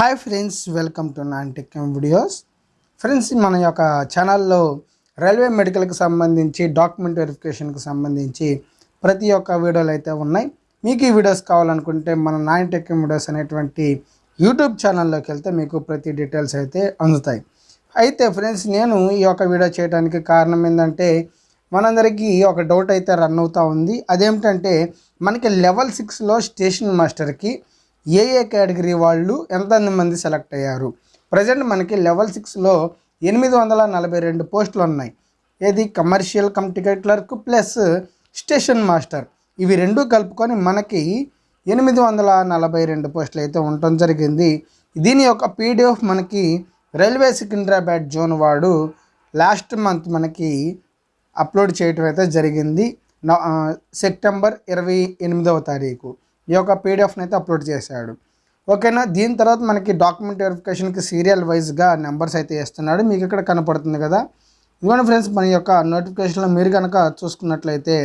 Hi friends welcome to non tech videos friends మన యొక్క ఛానల్లో రైల్వే మెడికల్కి సంబంధించి డాక్యుమెంట్ వెరిఫికేషన్కి సంబంధించి ప్రతి ఒక్క వీడియోలు అయితే ఉన్నాయి. మీకు ఈ వీడియోస్ కావాలనుకుంటే మన నాన్ టెక్ వీడియోస్ అనేటువంటి యూట్యూబ్ ఛానల్లోకి వెళ్తే మీకు ప్రతి డీటెయిల్స్ అయితే అందుతాయి. అయితే ఫ్రెండ్స్ నేను ఈ యొక్క వీడియో చేయడానికి కారణం ఏంటంటే మనందరికీ ఒక డౌట్ అయితే రన్ అవుతూ ఉంది. అదేమిటంటే మనకి లెవెల్ సిక్స్లో స్టేషన్ మాస్టర్కి ఏ ఏ కేటగిరీ వాళ్ళు ఎంతమంది మంది సెలెక్ట్ అయ్యారు? ప్రజెంట్ మనకి లెవెల్ సిక్స్లో ఎనిమిది వందల నలభై రెండు పోస్టులు ఉన్నాయి. ఏది? Commercial cum ticket clerk plus station master. ఇవి రెండు కలుపుకొని మనకి ఎనిమిది వందల నలభై రెండు పోస్టులు అయితే ఉండటం జరిగింది. దీని యొక్క పీడిఎఫ్ మనకి రైల్వే సికింద్రాబాద్ జోన్ వాడు లాస్ట్ మంత్ మనకి అప్లోడ్ చేయటం అయితే జరిగింది. సెప్టెంబర్ ఇరవై ఎనిమిదవ తారీఖు. ఈ యొక్క పీడిఎఫ్ని అయితే అప్లోడ్ చేశాడు. ఓకేనా? దీని తర్వాత మనకి డాక్యుమెంట్ వెరిఫికేషన్కి సీరియల్ వైజ్గా నెంబర్స్ అయితే ఇస్తున్నాడు మీకు ఇక్కడ కనపడుతుంది కదా? ఇవన్నీ ఫ్రెండ్స్ మన యొక్క నోటిఫికేషన్లో మీరు కనుక చూసుకున్నట్లయితే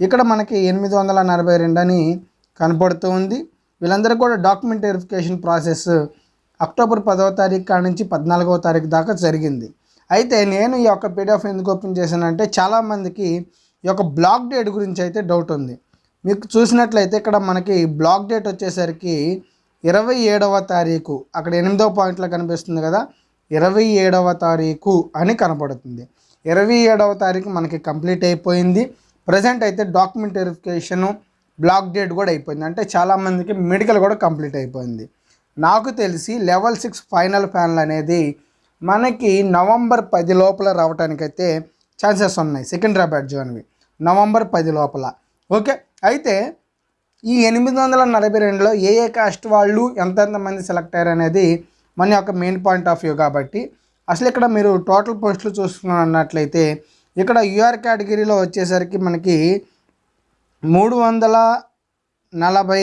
ఇక్కడ మనకి ఎనిమిది వందల నలభై రెండు అని కనపడుతూ ఉంది. వీళ్ళందరూ కూడా డాక్యుమెంట్ వెరిఫికేషన్ ప్రాసెస్ అక్టోబర్ పదవ తారీఖు కాడ నుంచి పద్నాలుగవ తారీఖు దాకా జరిగింది. అయితే నేను ఈ యొక్క పీడిఎఫ్ ఎందుకు ఓపెన్ చేశానంటే చాలామందికి ఈ యొక్క బ్లాక్ డేట్ గురించి అయితే డౌట్ ఉంది. మీకు చూసినట్లయితే ఇక్కడ మనకి బ్లాక్ డేట్ వచ్చేసరికి ఇరవై ఏడవ తారీఖు అక్కడ ఎనిమిదవ పాయింట్లో కనిపిస్తుంది కదా ఇరవై ఏడవ తారీఖు అని కనపడుతుంది. ఇరవై ఏడవ తారీఖు మనకి కంప్లీట్ అయిపోయింది. ప్రజెంట్ అయితే డాక్యుమెంట్ వెరిఫికేషను బ్లాక్ డేట్ కూడా అయిపోయింది. అంటే చాలామందికి మెడికల్ కూడా కంప్లీట్ అయిపోయింది. నాకు తెలిసి లెవెల్ సిక్స్ ఫైనల్ ఫ్యాన్లు అనేది మనకి నవంబర్ పది లోపల రావడానికైతే ఛాన్సెస్ ఉన్నాయి సికింద్రాబాద్ జోన్వి. నవంబర్ పది లోపల. ఓకే? అయితే ఈ ఎనిమిది వందల నలభై రెండులో ఏ ఏ కాస్ట్ వాళ్ళు ఎంతెంతమంది సెలెక్ట్ అయ్యారు అనేది మన యొక్క మెయిన్ పాయింట్ ఆఫ్ వ్యూ కాబట్టి అసలు ఇక్కడ మీరు టోటల్ పోస్టులు చూసుకున్నట్లయితే ఇక్కడ యూఆర్ కేటగిరీలో వచ్చేసరికి మనకి మూడు వందల నలభై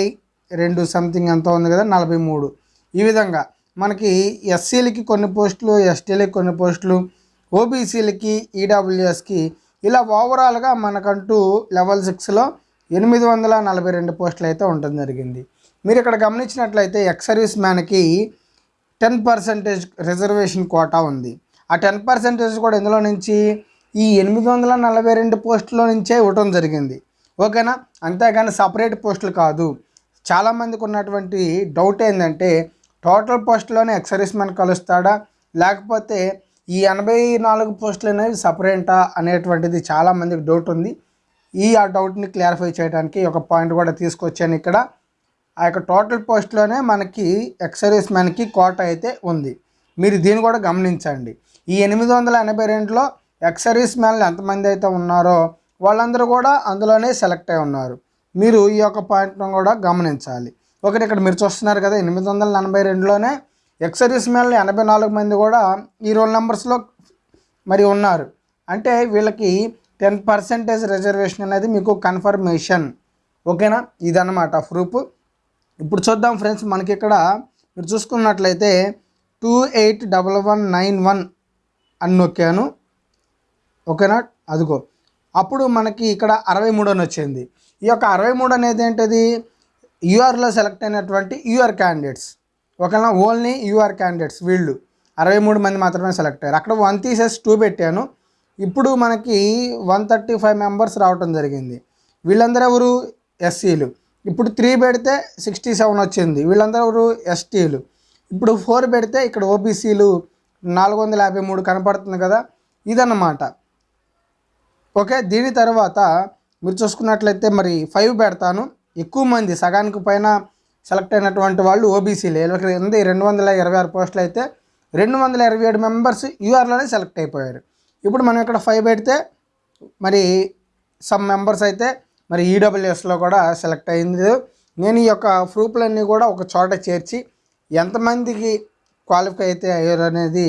రెండు సంథింగ్ ఎంత ఉంది కదా నలభై మూడు. ఈ విధంగా మనకి ఎస్సీలకి కొన్ని పోస్టులు ఎస్టీలకి కొన్ని పోస్టులు ఓబీసీలకి ఈడబ్ల్యూఎస్కి ఇలా ఓవరాల్గా మనకంటూ లెవెల్ సిక్స్లో ఎనిమిది వందల నలభై రెండు పోస్టులు అయితే ఉండడం జరిగింది. మీరు ఇక్కడ గమనించినట్లయితే ఎక్స్ సర్వీస్ మ్యాన్కి టెన్ పర్సెంటేజ్ రిజర్వేషన్ కోటా ఉంది. ఆ టెన్ పర్సెంటేజ్ కూడా ఇందులో నుంచి ఈ ఎనిమిది వందల నలభై రెండు పోస్టుల నుంచే ఇవ్వటం జరిగింది. ఓకేనా? అంతేగాని సపరేట్ పోస్టులు కాదు. చాలామందికి ఉన్నటువంటి డౌట్ ఏంటంటే టోటల్ పోస్టులోనే ఎక్సర్వీస్ మ్యాన్ కలుస్తాడా? లేకపోతే ఈ ఎనభై నాలుగు పోస్టులు అనేవి సపరేటా అనేటువంటిది చాలామందికి డౌట్ ఉంది. ఈ ఆ డౌట్ని క్లారిఫై చేయడానికి ఒక పాయింట్ కూడా తీసుకొచ్చాను ఇక్కడ. ఆ యొక్క టోటల్ పోస్ట్లోనే మనకి ఎక్సర్వీస్ మ్యాన్కి కోట అయితే ఉంది. మీరు దీన్ని కూడా గమనించండి. ఈ ఎనిమిది వందల ఎనభై రెండులో ఎక్సర్వీస్ మ్యాన్లు ఎంతమంది అయితే ఉన్నారో వాళ్ళందరూ కూడా అందులోనే సెలెక్ట్ అయి ఉన్నారు. మీరు ఈ యొక్క పాయింట్ను కూడా గమనించాలి. ఒకటి ఇక్కడ మీరు చూస్తున్నారు కదా ఎనిమిది వందల ఎనభై రెండులోనే ఎక్సర్వీస్ మ్యాన్లు ఎనభై నాలుగు మంది కూడా ఈ రోల్ నెంబర్స్లో మరి ఉన్నారు. అంటే వీళ్ళకి టెన్ పర్సెంటేజ్ రిజర్వేషన్ అనేది మీకు కన్ఫర్మేషన్. ఓకేనా? ఇదన్నమాట ప్రూఫ్. ఇప్పుడు చూద్దాం ఫ్రెండ్స్ మనకి ఇక్కడ మీరు చూసుకున్నట్లయితే two eight double one nine one అని నొక్కాను. ఓకేనా? అదిగో. అప్పుడు మనకి ఇక్కడ అరవై మూడు అని వచ్చింది. ఈ యొక్క అరవై మూడు అనేది ఏంటిది? యూఆర్లో సెలెక్ట్ అయినటువంటి యూఆర్ క్యాండిడేట్స్. ఓకేనా? ఓన్లీ యూఆర్ క్యాండిడేట్స్ వీళ్ళు. అరవై మూడు మంది మాత్రమే సెలెక్ట్ అయ్యారు. అక్కడ వన్ తీసేసి టూ పెట్టాను. ఇప్పుడు మనకి వన్ థర్టీ ఫైవ్ మెంబర్స్ రావటం జరిగింది. వీళ్ళందరూ ఎవరు ఎస్సీలు. ఇప్పుడు త్రీ పెడితే సిక్స్టీ సెవెన్ వచ్చింది. వీళ్ళందరూ ఎవరు ఎస్టీలు. ఇప్పుడు ఫోర్ పెడితే ఇక్కడ ఓబీసీలు నాలుగు వందల యాభై మూడు కనపడుతుంది కదా? ఇదన్నమాట. ఓకే దీని తర్వాత మీరు చూసుకున్నట్లయితే మరి ఫైవ్ పెడతాను. ఎక్కువ మంది సగానికి పైన సెలెక్ట్ అయినటువంటి వాళ్ళు ఓబీసీలే. ఉంది రెండు వందల ఇరవై ఆరు పోస్టులు అయితే రెండు వందల ఇరవై ఏడు మెంబర్స్ యూఆర్లోనే సెలెక్ట్ అయిపోయారు. ఇప్పుడు మనం ఇక్కడ ఫైవ్ పెడితే మరి సమ్ మెంబర్స్ అయితే మరి ఈడబ్ల్యూఎస్లో కూడా సెలెక్ట్ అయింది. నేను ఈ యొక్క ప్రూఫ్లన్నీ కూడా ఒక చోట చేర్చి ఎంతమందికి క్వాలిఫై అయితే అయ్యారు అనేది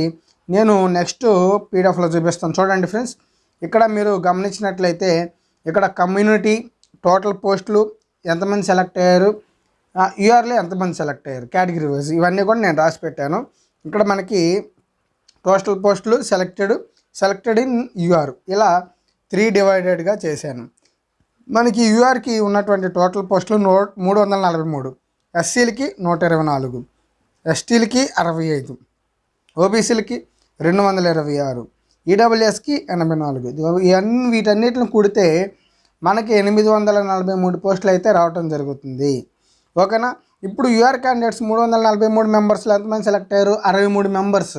నేను నెక్స్ట్ పీడిఎఫ్లో చూపిస్తాను. చూడండి ఫ్రెండ్స్ ఇక్కడ మీరు గమనించినట్లయితే ఇక్కడ కమ్యూనిటీ టోటల్ పోస్టులు ఎంతమంది సెలెక్ట్ అయ్యారు? ఇయర్లో ఎంతమంది సెలెక్ట్ అయ్యారు? కేటగిరీ వైజ్ ఇవన్నీ కూడా నేను రాసి పెట్టాను. ఇక్కడ మనకి టోటల్ పోస్టులు సెలెక్టెడ్ సెలెక్టెడ్ ఇన్ యూఆర్ ఇలా త్రీ డివైడెడ్గా చేశాను. మనకి యూఆర్కి ఉన్నటువంటి టోటల్ పోస్టులు నూ మూడు వందల నలభై మూడు. ఎస్సీలకి నూట ఇరవై నాలుగు. ఎస్టీలకి అరవై ఐదు. ఓబీసీలకి రెండు వందల ఇరవై ఆరు. ఈడబ్ల్యూఎస్కి ఎనభై నాలుగు. ఇవన్నీ వీటన్నిటిని కూడితే మనకి ఎనిమిది వందల నలభై మూడు పోస్టులు అయితే రావటం జరుగుతుంది. ఓకేనా? ఇప్పుడు యూఆర్ క్యాండిడేట్స్ మూడు వందల నలభై మూడు మెంబర్స్లో ఎంతమంది సెలెక్ట్ అయ్యారు? అరవై మూడు మెంబర్స్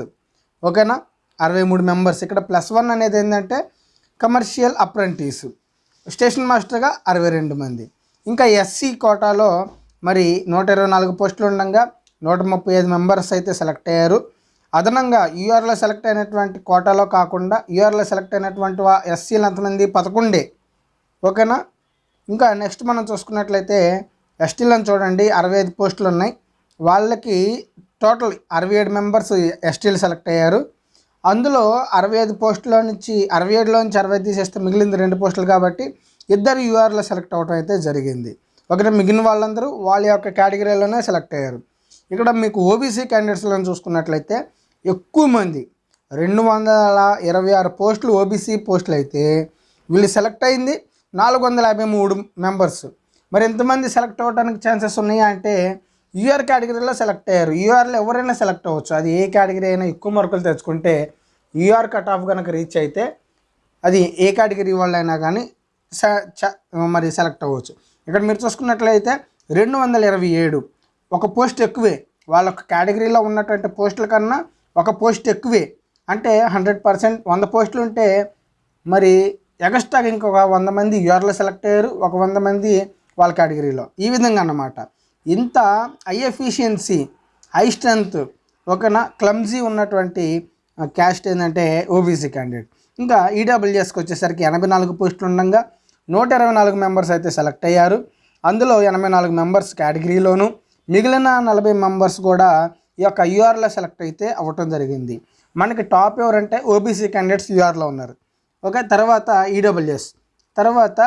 ఓకేనా? అరవై మూడు మెంబర్స్ ఇక్కడ ప్లస్ వన్ అనేది ఏంటంటే కమర్షియల్ అప్రెంటిస్ స్టేషన్ మాస్టర్గా అరవై రెండు మంది. ఇంకా ఎస్సీ కోటాలో మరి నూట ఇరవై నాలుగు పోస్టులు ఉండగా నూట ముప్పై ఐదు మెంబర్స్ అయితే సెలెక్ట్ అయ్యారు. అదనంగా యూఆర్లో సెలెక్ట్ అయినటువంటి కోటాలో కాకుండా యూఆర్లో సెలెక్ట్ అయినటువంటి ఎస్సీలు ఎంతమంది? పదకొండే. ఓకేనా? ఇంకా నెక్స్ట్ మనం చూసుకున్నట్లయితే ఎస్టీలను చూడండి. అరవై ఐదు పోస్టులు ఉన్నాయి. వాళ్ళకి టోటల్ అరవై ఏడు మెంబర్స్ ఎస్టీలు సెలెక్ట్ అయ్యారు. అందులో అరవై ఐదు పోస్టుల నుంచి అరవై ఏడులో నుంచి అరవై తీసేస్తే మిగిలింది రెండు పోస్టులు కాబట్టి ఇద్దరు యూఆర్లో సెలెక్ట్ అవ్వడం అయితే జరిగింది. ఒకటి మిగిలిన వాళ్ళందరూ వాళ్ళ యొక్క కేటగిరీలోనే సెలెక్ట్ అయ్యారు. ఇక్కడ మీకు ఓబీసీ క్యాండిడేట్స్లను చూసుకున్నట్లయితే ఎక్కువ మంది రెండు వందల ఇరవై ఆరు పోస్టులు ఓబీసీ పోస్టులు అయితే వీళ్ళు సెలెక్ట్ అయింది నాలుగు వందల యాభై మూడు మెంబర్స్ మరి ఎంతమంది సెలెక్ట్ అవ్వడానికి ఛాన్సెస్ ఉన్నాయా అంటే యూఆర్ కేటగిరీలో సెలెక్ట్ అయ్యారు. యూఆర్లో ఎవరైనా సెలెక్ట్ అవ్వచ్చు. అది ఏ కేటగిరీ అయినా ఎక్కువ మార్కులు తెచ్చుకుంటే యూఆర్ కట్ ఆఫ్ కనుక రీచ్ అయితే అది ఏ కేటగిరీ వాళ్ళైనా కానీ స- చ- మరి సెలెక్ట్ అవ్వచ్చు. ఇక్కడ మీరు చూసుకున్నట్లయితే రెండు వందల ఇరవై ఏడు ఒక పోస్ట్ ఎక్కువే. వాళ్ళ కేటగిరీలో ఉన్నటువంటి పోస్టుల కన్నా ఒక పోస్ట్ ఎక్కువే. అంటే హండ్రెడ్ పర్సెంట్ వంద పోస్టులు ఉంటే మరి ఎగస్ట్రాగా ఇంకొక వంద మంది యూఆర్లో సెలెక్ట్ అయ్యారు. ఒక వంద మంది వాళ్ళ కేటగిరీలో. ఈ విధంగా అన్నమాట. ఇంత హై ఎఫిషియన్సీ హై స్ట్రెంత్ ఓకేనా క్లమ్జీ ఉన్నటువంటి క్యాస్ట్ ఏంటంటే ఓబీసీ క్యాండిడేట్ ఇంకా ఈడబ్ల్యూఎస్కి వచ్చేసరికి ఎనభై నాలుగు పోస్టులు ఉండగా నూట ఇరవై నాలుగు మెంబర్స్ అయితే సెలెక్ట్ అయ్యారు. అందులో ఎనభై నాలుగు మెంబర్స్ కేటగిరీలోను మిగిలిన నలభై మెంబర్స్ కూడా ఈ యొక్క యూఆర్లో సెలెక్ట్ అయితే అవ్వటం జరిగింది. మనకి టాప్ ఎవరంటే ఓబీసీ క్యాండిడేట్స్ యూఆర్లో ఉన్నారు. ఓకే తర్వాత ఈడబ్ల్యూఎస్ తర్వాత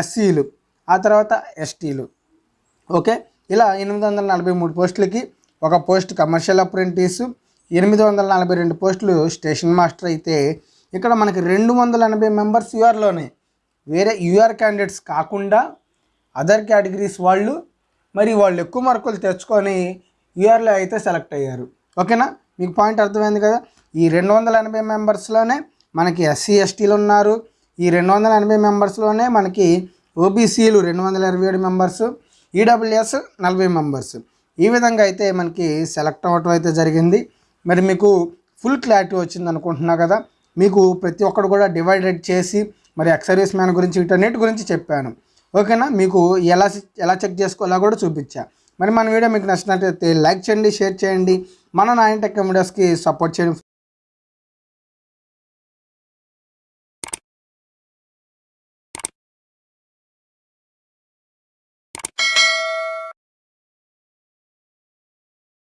ఎస్సీలు ఆ తర్వాత ఎస్టీలు ఓకే? ఇలా ఎనిమిది వందల నలభై మూడు పోస్టులకి ఒక పోస్ట్ కమర్షియల్ అప్రెంటిస్ ఎనిమిది వందల నలభై రెండు పోస్టులు స్టేషన్ మాస్టర్ అయితే ఇక్కడ మనకి రెండు వందల ఎనభై మెంబర్స్ యూఆర్లోనే. వేరే యూఆర్ క్యాండిడేట్స్ కాకుండా అదర్ కేటగిరీస్ వాళ్ళు మరి వాళ్ళు ఎక్కువ మార్కులు తెచ్చుకొని యూఆర్లో అయితే సెలెక్ట్ అయ్యారు. ఓకేనా? మీకు పాయింట్ అర్థమైంది కదా? ఈ రెండు వందల ఎనభై మెంబర్స్లోనే మనకి ఎస్సీ ఎస్టీలు ఉన్నారు. ఈ రెండు వందల ఎనభై మెంబర్స్లోనే మనకి ఓబీసీలు రెండు వందల ఇరవై ఏడు మెంబర్స్. ఈడబ్ల్యూఎస్ నలభై మెంబర్స్. ఈ విధంగా అయితే మనకి సెలెక్ట్ అవ్వటం అయితే జరిగింది. మరి మీకు ఫుల్ క్లారిటీ వచ్చింది అనుకుంటున్నా కదా. మీకు ప్రతి ఒక్కరు కూడా డివైడెడ్ చేసి మరి ఎక్సర్వీస్ మ్యాన్ గురించి వీటన్నిటి గురించి చెప్పాను. ఓకేనా? మీకు ఎలా ఎలా చెక్ చేసుకోవాలో కూడా చూపించా. మరి మన వీడియో మీకు నచ్చినట్లయితే లైక్ చేయండి షేర్ చేయండి. మన నాయన టెక్ వీడియోస్కి సపోర్ట్ చేయండి.